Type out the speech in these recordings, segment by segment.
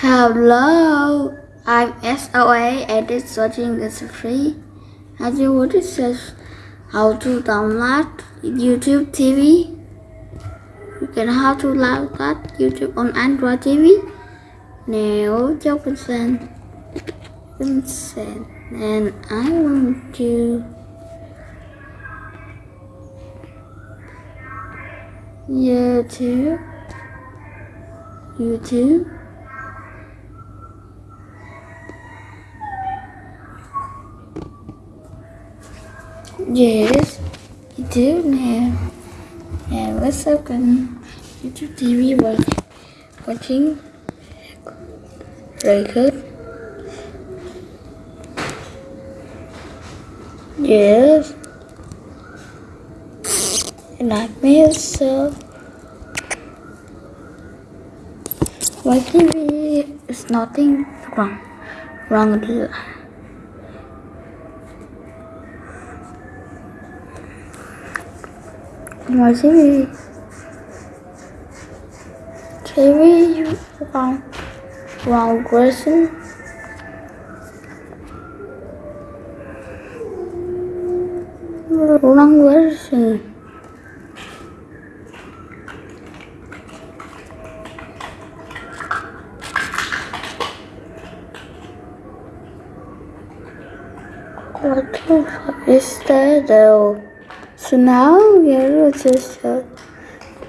Hello, I'm SOA and this watching is free. As you would says how to download YouTube TV. You can how to download YouTube on Android TV. Nếu cho Vincent, and I want to YouTube, YouTube. Yes, you do now. And let's open YouTube TV watch, watching record. Yes. And I myself. My TV is nothing wrong. Wrong with it. My TV. TV wrong. Wrong version. Wrong version. What the fuck is that though? So now we are just uh,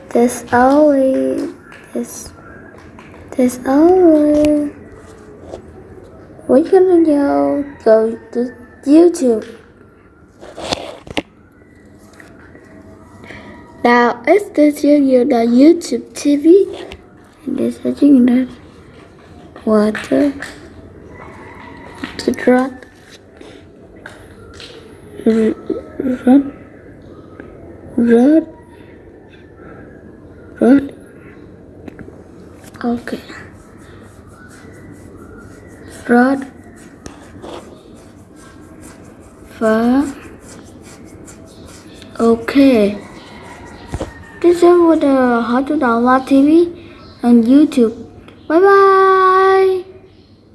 this only this this only we're gonna go go to YouTube. Now is this your the YouTube TV? And this watching that water to drop run run run okay. Run far okay. This is what uh, how to download TV on YouTube. Bye bye